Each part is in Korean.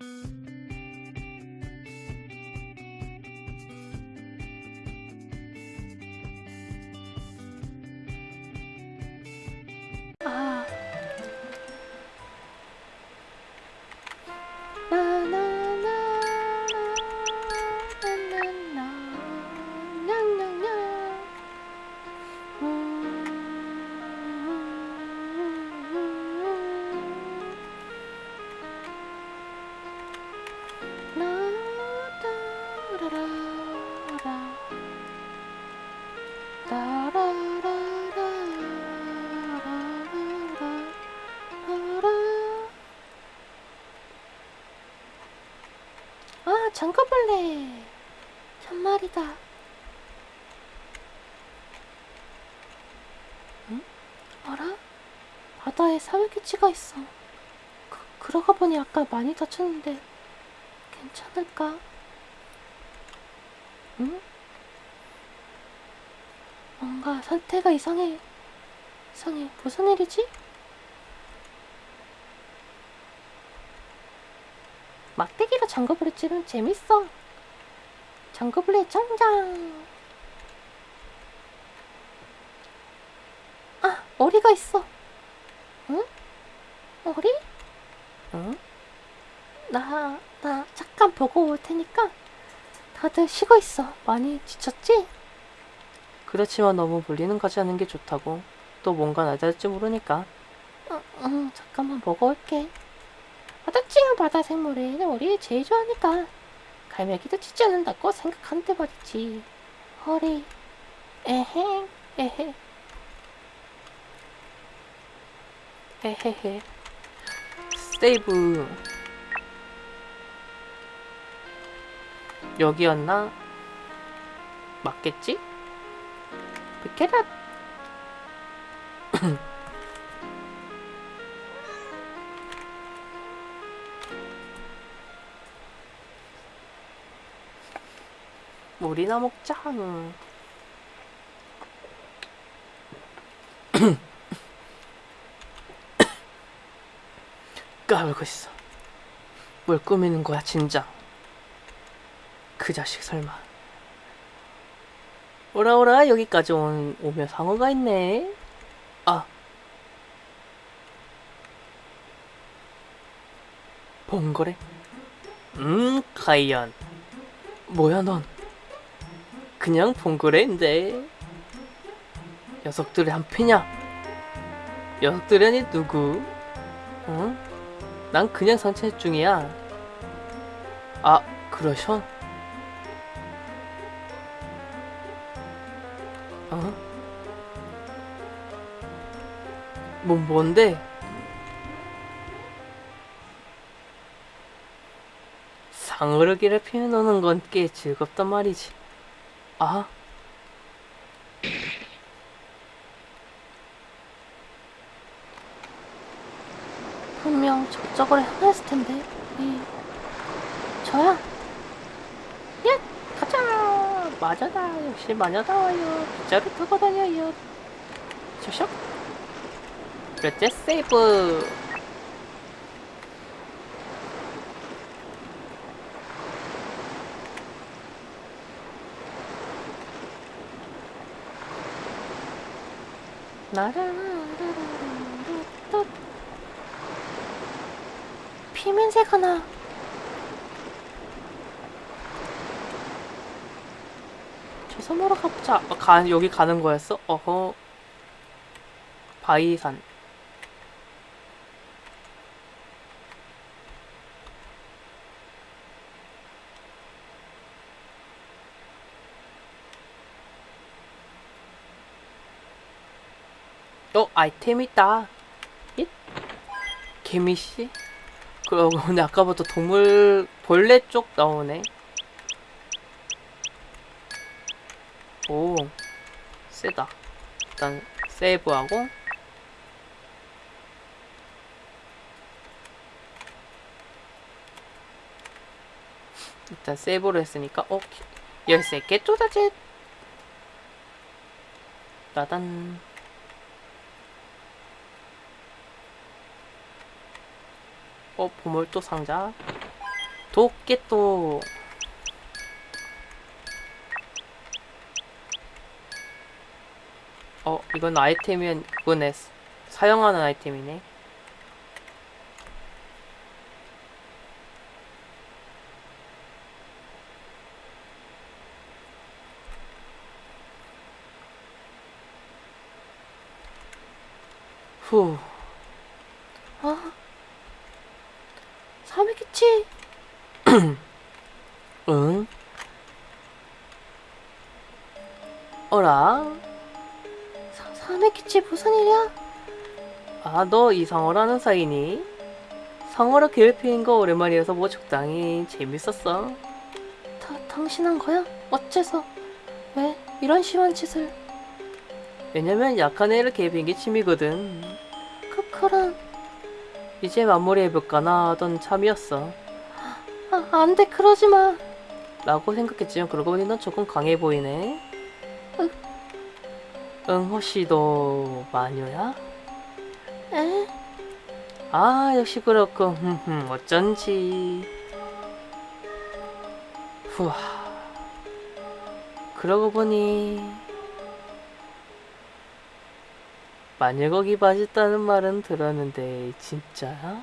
아. 아, 장가벌레. 참말이다. 응? 어라? 바다에 사회기치가 있어. 그, 그러고 보니 아까 많이 다쳤는데 괜찮을까? 응? 뭔가 상태가 이상해. 이상해. 무슨 일이지? 막대기로 찌르면 재밌어. 장거불에 짱짱. 아, 오리가 있어. 응? 오리? 응? 나, 나 잠깐 보고 올 테니까 다들 쉬고 있어. 많이 지쳤지? 그렇지만 너무 물리는 가지 않는 게 좋다고. 또 뭔가 낮아질지 모르니까. 응, 응, 잠깐만 보고 올게. 바다찡한 바다 생물은 우리 제일 좋아하니까 갈매기도 치지 않는다고 생각한대 말이지. 허리, 에헤, 에헤, 헤헤헤. 세이브. 여기였나? 맞겠지? 비켜라. 물이나 먹자. 까불고 있어. 뭘 꾸미는 거야, 진짜. 그 자식 설마. 오라 오라 여기까지 온 오며 상어가 있네. 아. 봉거래? 음, 과연. 뭐야 넌? 그냥 봉거래인데. 녀석들의 한패냐? 녀석들이 누구? 어? 난 그냥 산책 중이야. 아, 그러셔? 어? 뭐, 뭔데? 상어르기를 피해노는 건 꽤 즐겁단 말이지. 아? 분명 저쪽으로 향했을 텐데. 이, 저야. 야, 가자. 마녀다. 역시 마녀다워요. 빗자루 타고 다녀요. 쇼쇼. 그렇지, 세이브. 나라라라라라라. 피면새가 나. 저 섬으로 가보자. 어, 가, 여기 가는 거였어? 어허. 바위산. 아이템 있다. 예? 개미씨? 그러고 근데 아까부터 동물 벌레 쪽 나오네. 오, 세다. 일단 세이브하고 일단 세이브를 했으니까 어 열쇠 개쪼다짓 따단 어 보물도 상자 도끼 또 어, 이건 아이템이 그거네. 사용하는 아이템이네. 후, 사, 사메키치 무슨 일이야? 아, 너 이 상어라는 사이니? 상어를 괴롭히는 거 오랜만이라서 뭐 적당히 재밌었어. 다, 당신 한 거야? 어째서? 왜 이런 심한 짓을? 왜냐면 약한 애를 괴롭히는 게 취미거든. 그, 그런, 이제 마무리해볼까나 하던 참이었어. 아, 안 돼, 그러지 마. 라고 생각했지만 그러고 보니 넌 조금 강해 보이네. 으. 응, 너 마녀야? 에? 아, 역시 흠흠, 어쩐지. 후아. 그러고 보니, 마녀거기 맛있다는 말은 들었는데, 진짜야?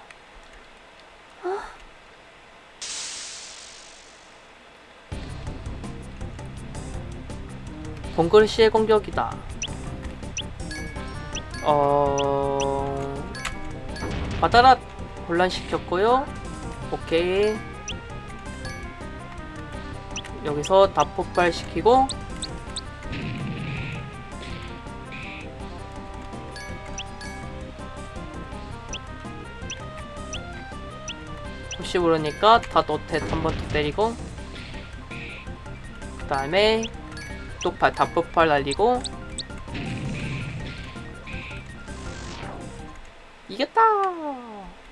동굴 씨의 공격이다. 어... 받아라! 혼란시켰고요. 오케이. 여기서 다 폭발시키고 혹시 모르니까 다 노텟 한번 더 때리고 그 다음에 또 다 폭발 날리고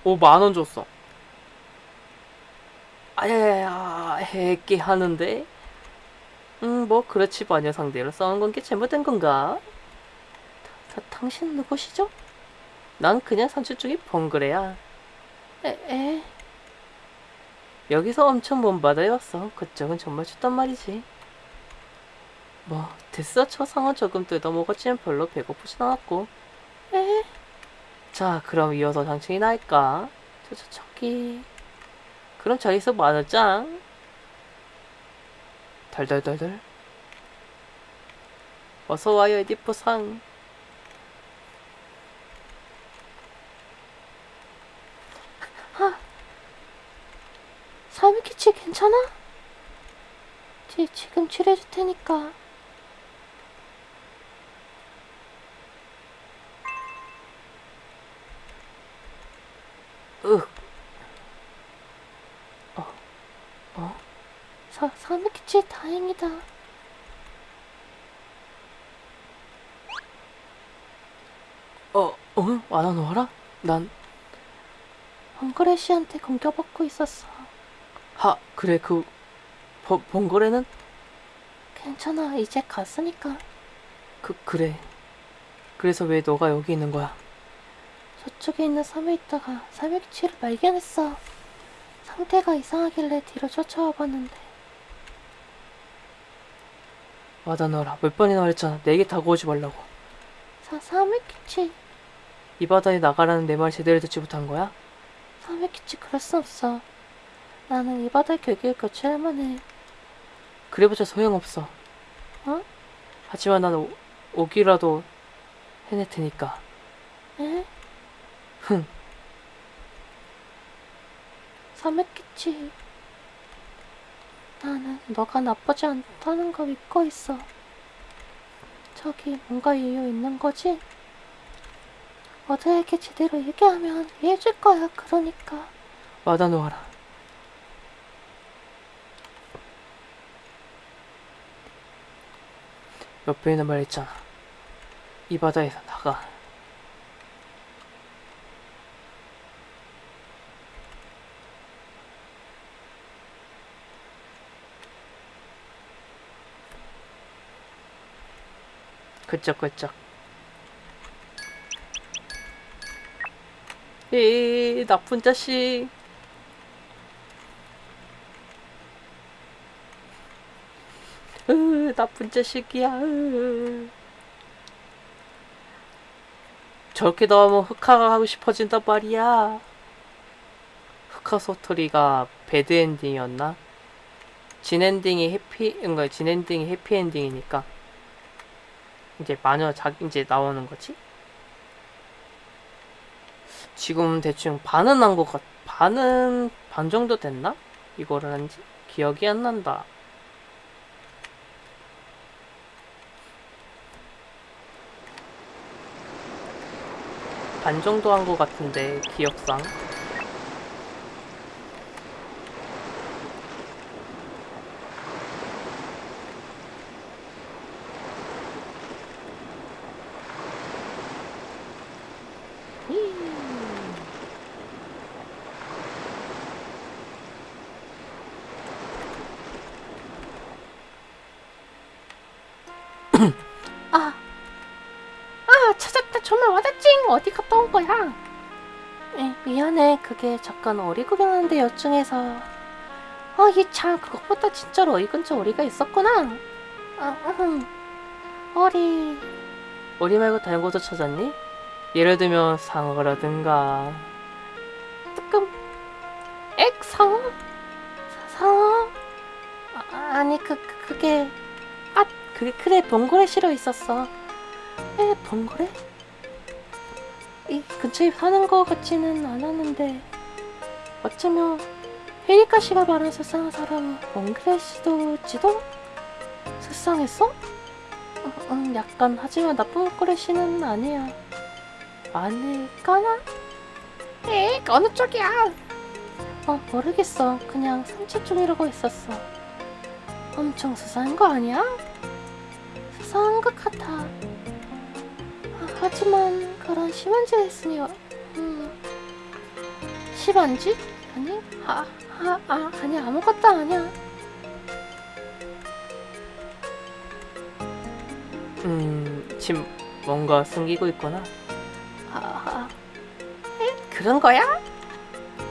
오, 만원 줬어. 아야야야, 해게 하는데? 음, 뭐, 그렇지, 마녀 상대로 싸우는 건게 잘못된 건가? 다, 당신 누구시죠? 난 그냥 산출 중에 번그레야. 에, 에? 여기서 엄청 먼 바다에 왔어. 그쪽은 정말 춥단 말이지. 뭐, 됐어. 초상은 조금 뜯어먹었지만 별로 배고프진 않았고. 에? 자, 그럼 이어서 장충이 나을까? 저, 저, 저기. 그럼 저기서 만원짱. 덜덜덜덜. 어서와요, 에디프 상. 사메키치 괜찮아? 지, 지금 치료해줄 테니까. 으, 사, 사메키치 다행이다. 어, 어? 와나 놓아라? 난, 헝그레 씨한테 공격받고 있었어. 하, 그래, 그, 번, 번거래는? 괜찮아, 이제 갔으니까. 그, 그래. 그래서 왜 너가 여기 있는 거야? 저쪽에 있는 섬에 있다가 사메키치를 발견했어. 상태가 이상하길래 뒤로 쫓아와 봤는데 놓아라. 몇 번이나 말했잖아. 내게 타고 오지 말라고. 사, 사메키치 이 바다에 나가라는 내 말 제대로 듣지 못한 거야? 사메키치 그럴 수 없어. 나는 이 바다의 격을 교체할 만 해. 그래봤자 소용없어. 어? 하지만 난 오, 오기라도 해낼 테니까. 에? 흥. 사메키치 나는 너가 나쁘지 않다는 거 믿고 있어. 저기 뭔가 이유 있는 거지? 어제에게 제대로 얘기하면 이해해줄 거야. 그러니까. 와다 놓아라. 몇 번이나 말했잖아. 이 바다에서 나가. 그쪽 그쪽. 이 나쁜 자식. 으 나쁜 자식이야. 으. 저렇게 나오면 흑화가 하고 싶어진단 말이야. 흑화 소토리가 배드엔딩이었나? 진엔딩이 해피, 뭔가 진엔딩이 해피엔딩이니까. 이제 마녀 자 이제 나오는 거지? 지금 대충 반은 한것 같, 반은 반 정도 됐나? 이거를 한지 기억이 안 난다. 반 정도 한 것 같은데 기억상. 잠깐 어리 구경하는데 여중에서. 어, 이참 그것보다 진짜로 어이 근처 어리가 있었구나. 아, 음. 어리. 어디 말고 다른 곳도 찾았니? 예를 들면 상어라든가 뜨끔. 액 상어? 사- 상어? 아, 아니 그, 그 그게 아 그게 그래 봉고래 실어 있었어. 에 봉고래? 이 근처에 사는 거 같지는 않았는데 어쩌면 헤리카 씨가 말한 세상의 사람은 씨도지도 세상했어? 응, 응, 약간 하지만 나쁜 씨는 아니야. 아닐까나? 에 어느 쪽이야? 어 모르겠어. 그냥 산책 중이라고 했었어. 엄청 수상한 거 아니야? 수상한 것 같아. 아, 하지만 그런 심한 짓 했으니 음 짓? 아니 아, 아, 아 아니 아무것도 아니야. 음 지금 뭔가 숨기고 있구나 아, 아 에? 그런 거야?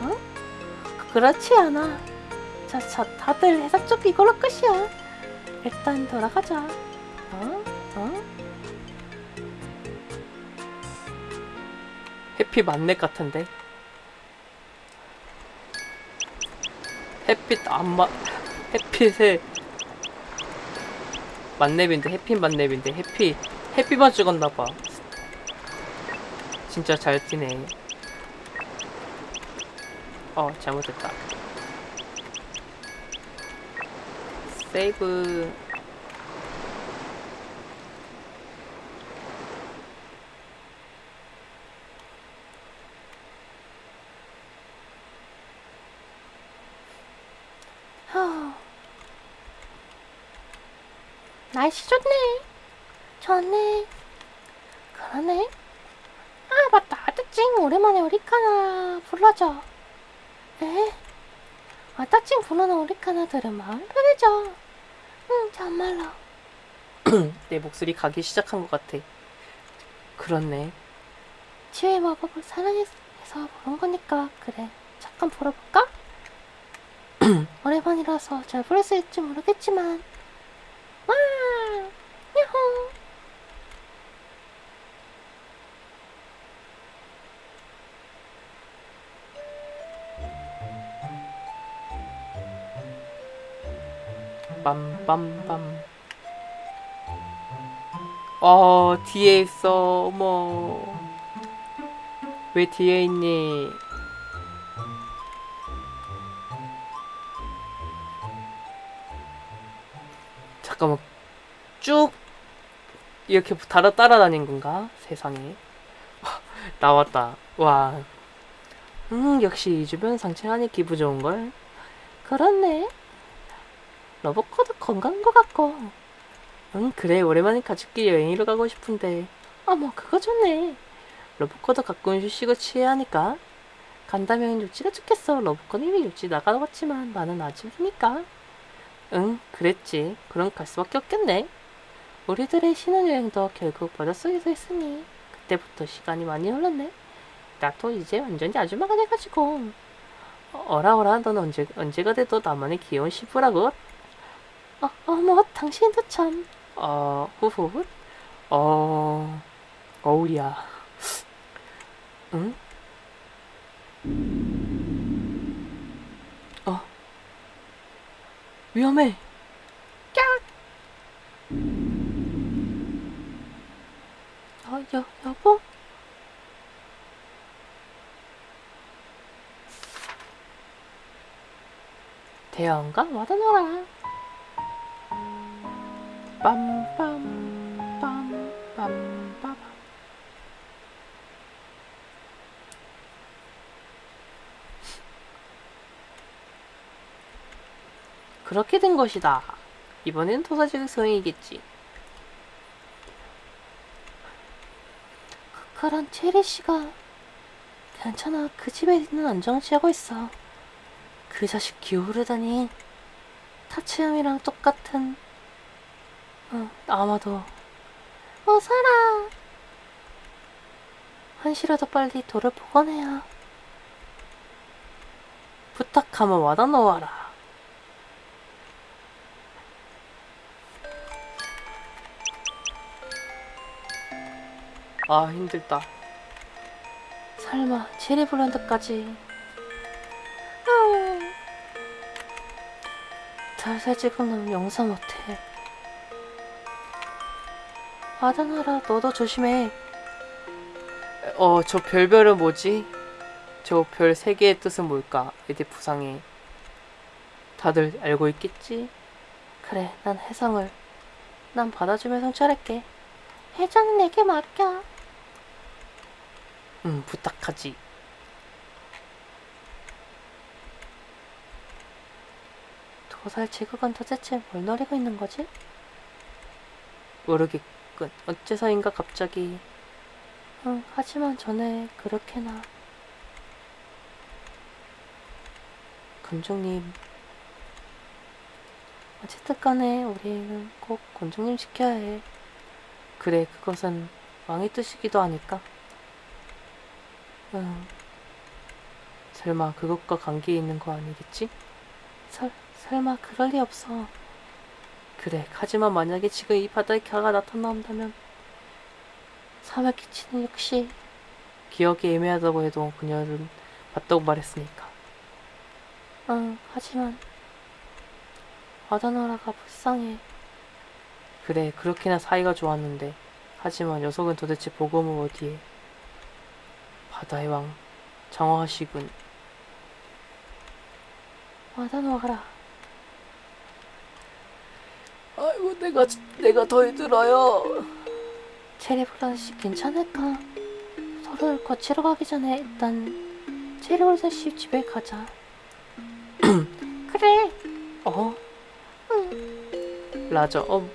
어? 그- 그렇지 않아. 자, 자, 다들 해석 쪽 이걸로 끝이야. 일단 돌아가자. 어? 어? 햇빛 만렙 같은데 햇빛 안마 햇빛에 만렙인데 햇빛 만렙인데 햇빛 햇빛만 찍었나봐. 진짜 잘 뛰네. 어 잘못했다. 세이브 하... 날씨 좋네. 좋네. 그러네. 아, 맞다. 아따찡, 오랜만에 우리 카나 불러줘. 에? 아따찡 부르는 우리 카나들은 마음 편해져. 응, 정말로. 내 목소리 가기 시작한 것 같아 그렇네 치유의 마법을 사랑해서 부른 거니까 그래. 잠깐 불어볼까? 오랜만이라서 잘 부를 수 있을지 모르겠지만 와! 야호! 빰빰빰 어 뒤에 있어 어머 왜 뒤에 있니 잠깐만 쭉 이렇게 따라 따라다닌 건가? 세상에. 나왔다. 와. 음, 역시 이 주변 산책하니 기분 좋은걸. 그렇네. 러브코드 건강한 것 같고. 응 그래. 오랜만에 가족끼리 여행으로 가고 싶은데. 어머, 그거 좋네. 러브코드 가끔 휴식을 취해야 하니까. 간다면 육지가 좋겠어. 러브코드 이미 육지 나가봤지만 나는 아직이니까 응 그랬지 그럼 갈 수밖에 없겠네 우리들의 신혼여행도 결국 머릿속에서 했으니 그때부터 시간이 많이 흘렀네 나도 이제 완전히 아줌마가 돼가지고 어, 어라 어라 넌 언제, 언제가 돼도 나만의 귀여운 시부라고 어, 어머, 당신도 참. 어, 후후. 어, 어울이야. 응? 위험해. 어, 여, 여보? 대왕과 와다노라. 빰빰 빰빰 그렇게 된 것이다. 이번엔 토사지의. 그, 그런 체리 씨가 괜찮아. 그 집에 있는 안정을 취하고 있어. 그 자식 기어오르다니. 타치함이랑 똑같은. 어, 아마도. 어, 살아. 한시라도 빨리 돌을 복원해야. 부탁하면 와다 놓아라. 아 힘들다. 설마 체리 블렌드까지. 달살 지금 놈 용서 못해. 아다나라 너도 조심해. 어 저 별별은 뭐지? 저 별 세 개의 뜻은 뭘까? 에디 부상에 다들 알고 있겠지? 그래 난 해성을. 난 받아주면 성찰할게. 해자는 내게 맡겨. 응 부탁하지. 도살 제국은 도대체 뭘 노리고 있는 거지? 모르겠군. 어째서인가 갑자기 응, 하지만 전에 그렇게나 금종님 어쨌든 간에 우리는 꼭 곤종님 지켜야 해. 그래 그것은 왕의 뜻이기도 하니까. 응. 설마 그것과 관계 있는 거 아니겠지? 설, 설마 그럴 리 없어. 그래 하지만 만약에 지금 이 바다에 가가 나타난다면 사맥 기치는 역시 기억이 애매하다고 해도 그녀는 봤다고 말했으니까. 응, 하지만 아다나라가 불쌍해. 그래 그렇게나 사이가 좋았는데 하지만 녀석은 도대체 보검을 어디에 바다의 왕 장화하시군 아다나라. 아이고 내가 내가 더 힘들어요 체리블란 씨 괜찮을까? 서로를 거치러 가기 전에 일단 체리블란 씨 집에 가자. 그래. 어? 라저 어.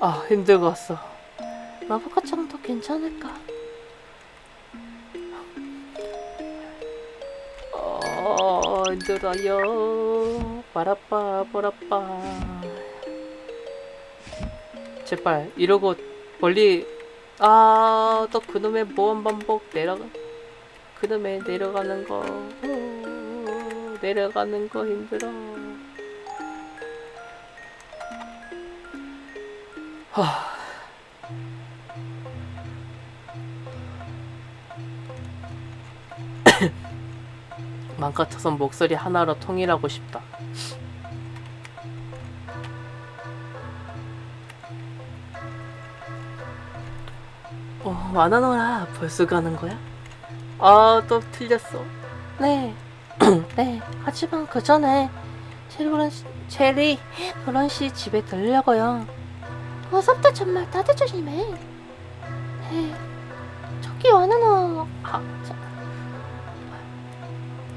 아 힘들었어 러브가짱도 괜찮을까? 어 힘들어요. 빠라빠 빠라빠 제발 이러고 멀리 아 또 그놈의 모험 반복 내려가 그놈의 내려가는 거 어, 내려가는 거 힘들어. 하 맘 같아선 목소리 하나로 통일하고 싶다. 어, 와나노라 벌써 가는 거야? 아, 또 틀렸어. 네. 네. 하지만 그 전에 씨, 체리 블란 씨 집에 들려고요. 무섭다 정말 다들 조심해. 네. 저기 와나노. 아, 저,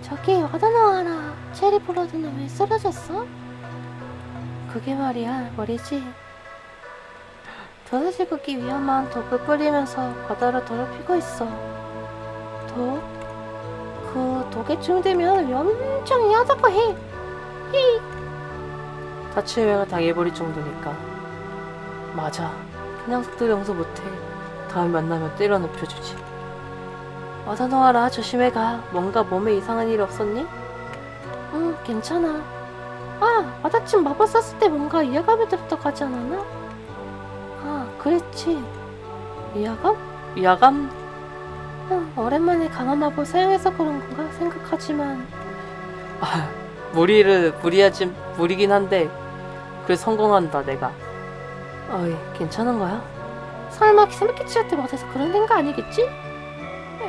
저기 와다나와라. 체리 블러드는 왜 쓰러졌어? 그게 말이야, 머리지. 도사지국이 위험한 독을 뿌리면서 바다를 더럽히고 있어. 독? 그 독에 중되면 엄청 이하다고 해. 히. 사치유행을 당해버릴 정도니까. 맞아. 그 녀석들 용서 못해. 다음에 만나면 때려 눕혀주지. 어서 놓아라. 조심해 가. 뭔가 몸에 이상한 일 없었니? 응, 괜찮아. 아, 마다침 마법 썼을 때 뭔가 위화감이 들었다고 하지 않았나? 아, 그랬지. 위화감? 위화감? 응, 오랜만에 강한 마법 사용해서 그런 건가 생각하지만 아, 무리를 무리하지 무리긴 한데 그래 성공한다 내가. 어이 괜찮은 거야? 설마 키스마키치한테 맞아서 그런 된거 아니겠지?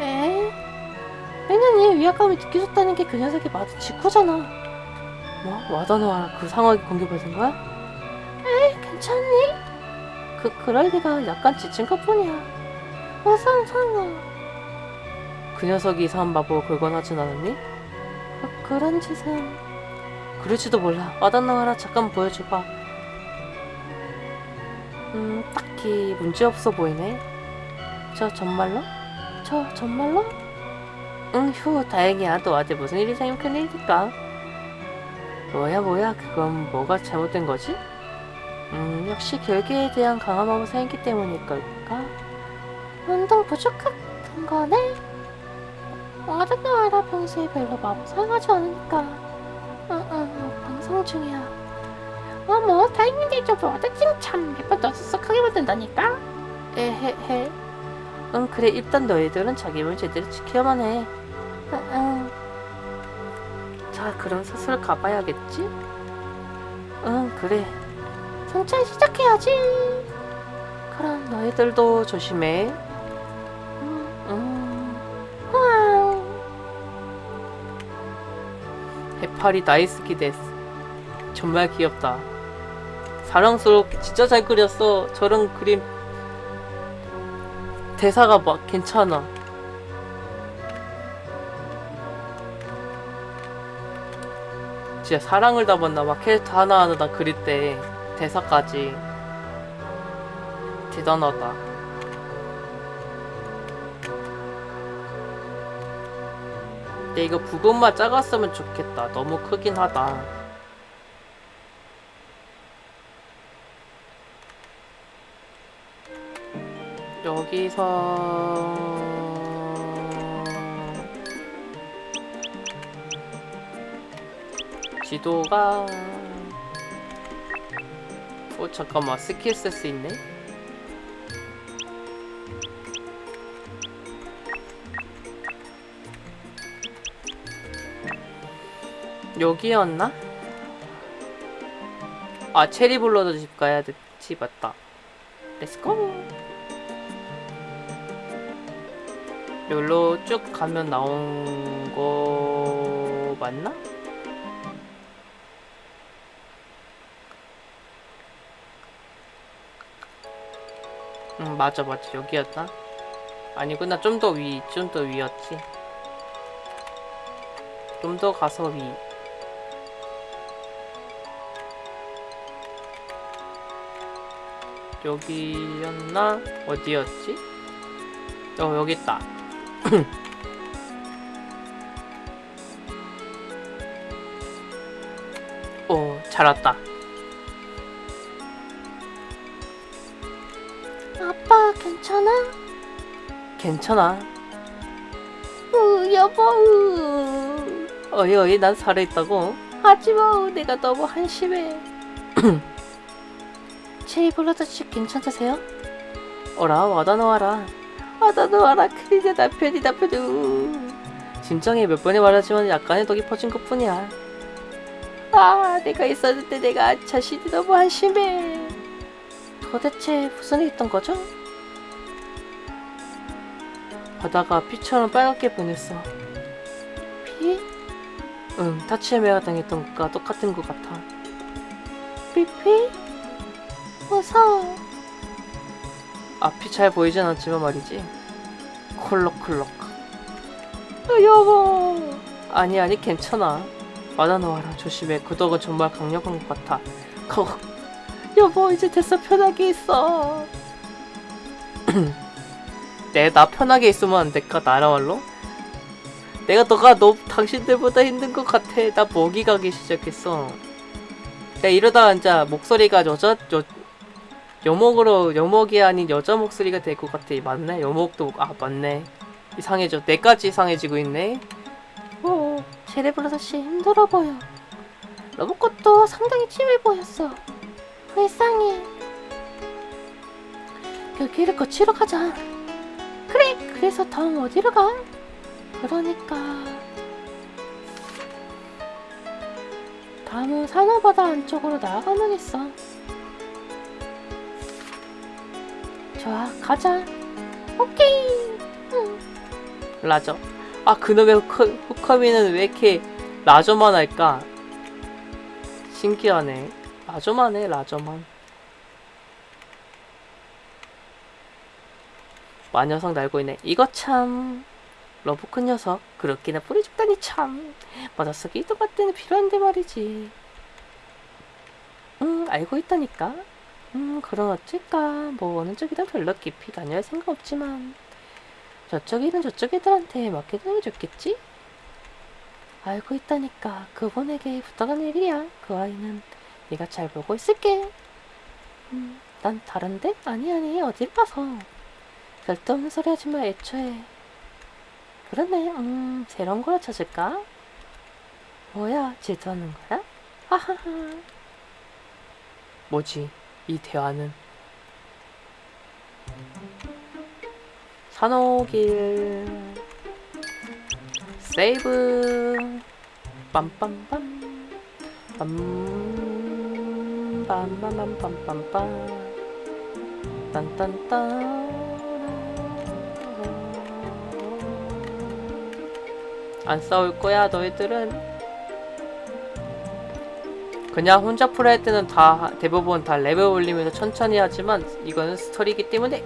에 왜냐면 얘 위화감이 느껴졌다는 게 그 녀석이 맞은 직후잖아. 뭐 와다노와 그 상황이 공개받은 거야? 괜찮니? 그 그럴 리가 약간 지친 것 뿐이야. 어서 상어. 그 녀석이 이상한 마법을 걸건 하진 않았니? 그, 그런 짓은 그럴지도 몰라. 와다노와라 잠깐 보여줘봐. 음 딱히 문제 없어 보이네. 저 정말로? 저 정말로? 응, 휴, 다행이야. 너한테 무슨 일이 생기면 큰일이니까. 뭐야, 뭐야, 그건 뭐가 잘못된 거지? 음, 역시 결계에 대한 강한 마음을 생겼기 때문일 걸까? 운동 부족한 거네. 아르나와라 평소에 별로 마법 사용하지 않으니까. 응, 응, 응, 방송 중이야. 어머, 타이밍 좀 와다칭 참몇번 더 쑥하게 만든다니까. 에헤헤. 응, 그래, 일단 너희들은 자기 힘을 제대로 지켜야만 해. 응, 응. 자, 그럼 슬슬 가봐야겠지? 응, 그래. 천천히 시작해야지. 그럼 너희 너희들도 조심해. 음, 음, 우왕. 해파리 大好きです. 정말 귀엽다. 사랑스럽게 진짜 잘 그렸어. 저런 그림 대사가 막 괜찮아. 진짜 사랑을 담았나 막 캐릭터 하나하나 다 그릴 때 대사까지 대단하다. 근데 이거 부분만 작았으면 좋겠다. 너무 크긴 하다. 여기서 지도가 어 잠깐만 스킬 쓸 수 있네? 여기였나? 아 체리블러드 집 가야 되지 맞다. Let's go 여기로 쭉 가면 나온 거 맞나? 응 맞아 맞아 여기였다 아니구나 좀 더 위 좀 더 위였지 좀 더 가서 위 여기였나? 어디였지? 어 여기 있다 오, 잘 왔다. 아빠 괜찮아? 괜찮아. 으, 여보. 으. 어이, 어이, 난 살아있다고. 하지마. 내가 너무 한심해. 체이블러드 씨 괜찮으세요? 어라, 와다 놓아라. 놓아라. 큰일이야, 남편이, 남편이. 진정해, 몇 번에 말하지만 약간의 독이 퍼진 것 뿐이야. 아, 내가 있었는데 내가 자신이 너무 한심해. 도대체 무슨 일 있던 거죠? 바다가 피처럼 빨갛게 변했어. 피? 응, 타치에메가 당했던 것과 똑같은 것 같아. 피피? 무서워. 앞이 잘 보이진 않지만 말이지. 콜록콜록. 아, 여보. 아니 아니 괜찮아. 와다 놓아라 조심해. 그 덕은 정말 강력한 것 같아. 거. 여보 이제 됐어 편하게 있어. 내나 편하게 있으면 안 될까 나라말로? 내가 너가 너 당신들보다 힘든 것 같아. 나 먹이 가기 시작했어. 야 이러다 진짜 목소리가 여자 여 여목으로 여목이 아닌 여자 목소리가 될 것 같아. 맞네. 여목도 아 맞네. 이상해져. 내까지 이상해지고 있네. 어, 제레브라사씨 힘들어 보여. 로봇것도 상당히 찜해 보였어. 불쌍해. 그 길을 거치러 가자. 그래, 그래서 다음 어디로 가? 그러니까 다음은 산호바다 안쪽으로 나아가면 있어. 좋아, 가자. 오케이. 응. 라저. 아 그놈의 후커, 후커미는 왜 이렇게 라저만 할까? 신기하네. 라저만 해 라저만. 마녀석 날고 있네. 이거 참 러브큰 녀석 그렇게나 뿌리 죽다니 참 이동할 때는 필요한데 말이지. 음 알고 있다니까. 음 그럼 어쩔까 뭐 어느 쪽이든 별로 깊이 다녀야 생각 없지만 저쪽 일은 저쪽 애들한테 맡겨두는 게 좋겠지? 알고 있다니까 그분에게 부탁한 일이야 그 아이는 네가 잘 보고 있을게 음, 난 다른데? 아니 아니 어딜 봐서 쓸데없는 소리 하지마 애초에 그러네 음 새로운 거라 찾을까? 뭐야 질투하는 거야? 하하하 뭐지 이 대화는? 산호길. 세이브. 빰빰빰. 빰 빰빰빰빰빰빰 딴딴딴. 안 싸울 거야 너희들은 그냥 혼자 플레이할 때는 다 대부분 다 레벨 올리면서 천천히 하지만 이거는 스토리이기 때문에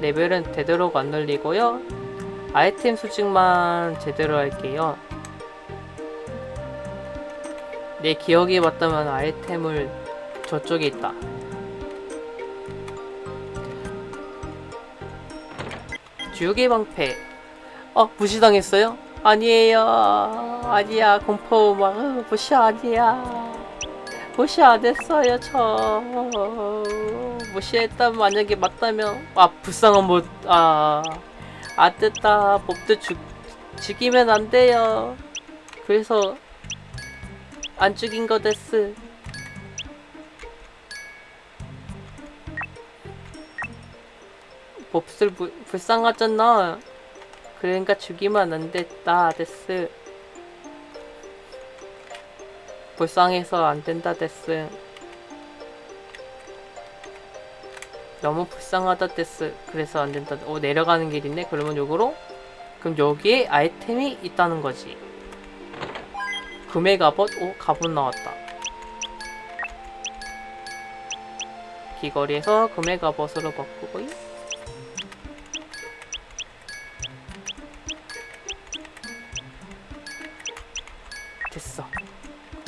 레벨은 되도록 안 올리고요. 아이템 수집만 제대로 할게요. 내 기억이 맞다면 아이템을 저쪽에 있다. 주유기 방패. 어 무시당했어요? 아니에요. 아니야 공포 막 어, 무시 아니야 무시 안 했어요 저. 무시했다면 만약에 맞다면 아 불쌍한 못아 안됐다. 몹도 죽 죽이면 안 돼요. 그래서 안 죽인 거 데스 부, 불쌍하잖아. 그러니까 죽이면 안 됐다 です 불쌍해서 안 된다 です 너무 불쌍하다 です 그래서 안 된다. 오 내려가는 길이네? 그러면 요거로? 그럼 여기에 아이템이 있다는 거지. 금의 갑옷 오 갑옷 나왔다. 귀걸이에서 금의 갑옷으로 바꾸고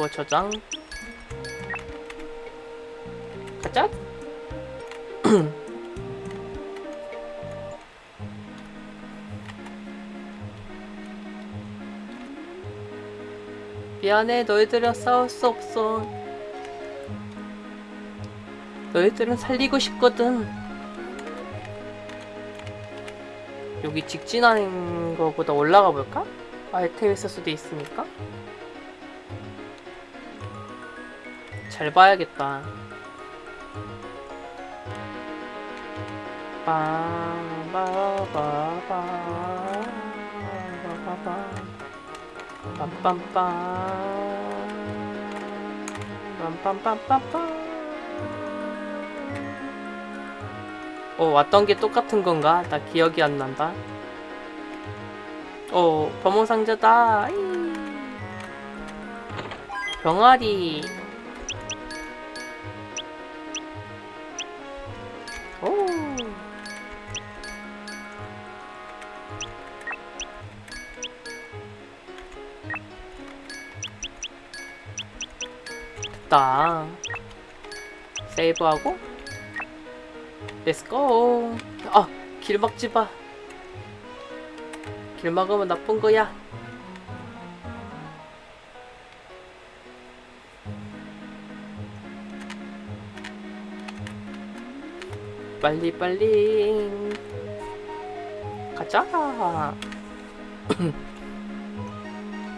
그거 저장. 가자. 미안해 너희들이랑 싸울 수 없어. 너희들은 살리고 싶거든. 여기 직진하는 거보다 올라가 볼까? 아이템 있을 수도 있으니까 잘 봐야겠다. 빰빰빰. 빰빰빰빰빰. 어 왔던 게 똑같은 건가? 나 기억이 안 난다. 어 범호상자다. 아이. 병아리 됐다. 세이브하고. 렛츠고 아 길 막지 마길 막으면 나쁜 거야. 빨리 빨리. 가자